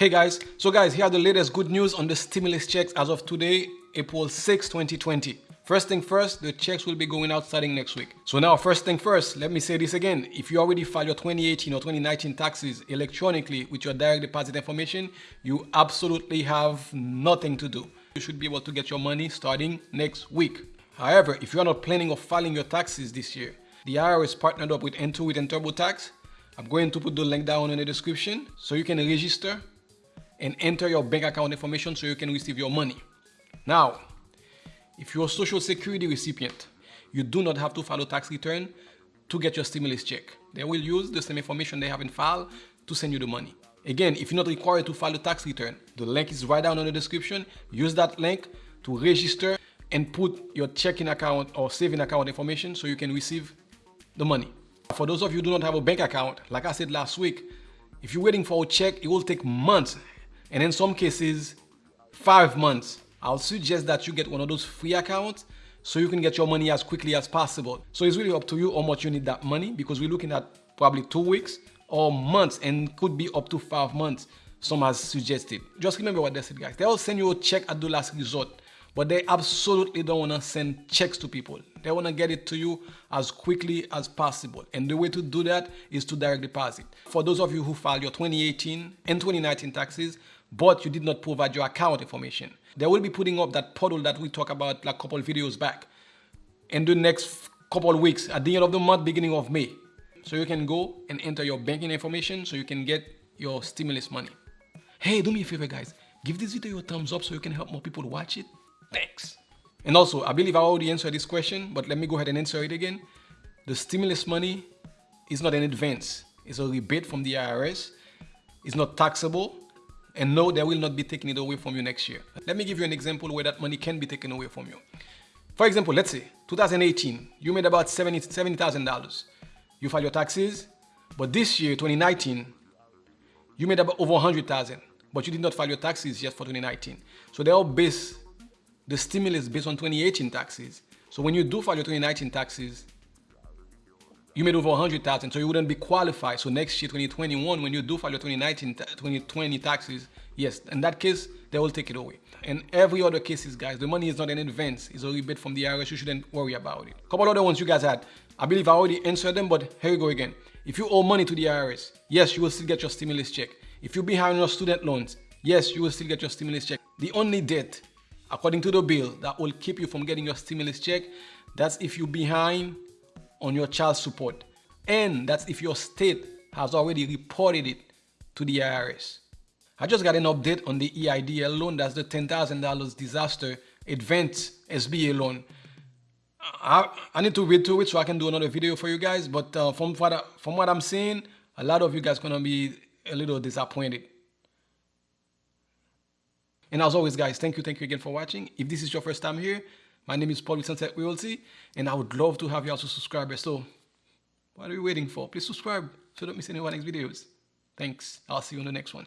Hey guys, so guys, here are the latest good news on the stimulus checks as of today, April 6, 2020. First thing first, the checks will be going out starting next week. So now, first thing first, let me say this again. If you already filed your 2018 or 2019 taxes electronically with your direct deposit information, you absolutely have nothing to do. You should be able to get your money starting next week. However, if you are not planning on filing your taxes this year, the IRS partnered up with Intuit and TurboTax. I'm going to put the link down in the description so you can register and enter your bank account information so you can receive your money. Now, if you're a social security recipient, you do not have to file a tax return to get your stimulus check. They will use the same information they have in file to send you the money. Again, if you're not required to file a tax return, the link is right down in the description. Use that link to register and put your checking account or saving account information so you can receive the money. For those of you who do not have a bank account, like I said last week, if you're waiting for a check, it will take months and in some cases, five months. I'll suggest that you get one of those free accounts so you can get your money as quickly as possible. So it's really up to you how much you need that money because we're looking at probably two weeks or months and could be up to five months, some has suggested. Just remember what they said, guys. They'll send you a check at the last resort, but they absolutely don't want to send checks to people. They want to get it to you as quickly as possible. And the way to do that is to direct deposit. For those of you who filed your 2018 and 2019 taxes, but you did not provide your account information. They will be putting up that portal that we talked about like a couple videos back in the next couple weeks at the end of the month, beginning of May. So you can go and enter your banking information so you can get your stimulus money. Hey, do me a favor guys, give this video a thumbs up so you can help more people watch it. Thanks. And also, I believe I already answered this question, but let me go ahead and answer it again. The stimulus money is not an advance. It's a rebate from the IRS. It's not taxable and no, they will not be taking it away from you next year. Let me give you an example where that money can be taken away from you. For example, let's say 2018, you made about $70,000. $70, you file your taxes, but this year, 2019, you made about over 100,000, but you did not file your taxes yet for 2019. So they all base the stimulus based on 2018 taxes. So when you do file your 2019 taxes, you made over 100,000, so you wouldn't be qualified. So next year, 2021, when you do file your 2019, 2020 taxes, yes, in that case, they will take it away. And every other cases, guys, the money is not an advance. It's a rebate from the IRS. You shouldn't worry about it. A couple other ones you guys had. I believe I already answered them, but here we go again. If you owe money to the IRS, yes, you will still get your stimulus check. If you're behind your student loans, yes, you will still get your stimulus check. The only debt, according to the bill, that will keep you from getting your stimulus check, that's if you're behind on your child support. And that's if your state has already reported it to the IRS. I just got an update on the EIDL loan. That's the $10,000 disaster advance SBA loan. I, I, need to read through it so I can do another video for you guys. But uh, from, what I, from what I'm seeing, a lot of you guys to be a little disappointed. And as always, guys, thank you, thank you again for watching. If this is your first time here, my name is Paul with Sunset Realty, and I would love to have you as a subscriber. So, what are you waiting for? Please subscribe so don't miss any of our next videos. Thanks. I'll see you on the next one.